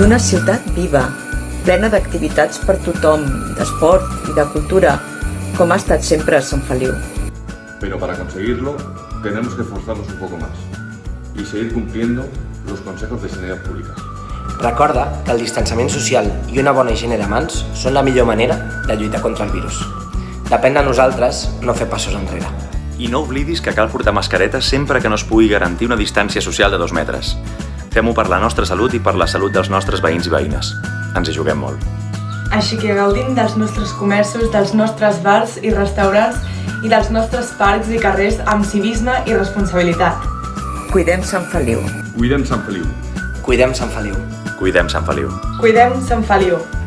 d'una ciutat viva, plena d'activitats per tothom, d'esport i de cultura, com ha estat sempre a Sant Feliu. Però per aconseguir-lo, tenemos que forzarnos un poco más y seguir cumpliendo los consejos de sanidad pública. Recorda que el distanciament social i una bona higiene de mans són la millor manera de lluitar contra el virus. Depèn de nosaltres no fer passos enrere. I no oblidis que cal portar mascareta sempre que no es pugui garantir una distància social de dos metres. Fem-ho per la nostra salut i per la salut dels nostres veïns i veïnes. Ens hi juguem molt. Així que gaudim dels nostres comerços, dels nostres bars i restaurants i dels nostres parcs i carrers amb civisme i responsabilitat. Cuidem Sant Feliu. Cuidem Sant Feliu. Cuidem Sant Feliu. Cuidem Sant Feliu. Cuidem Sant Feliu.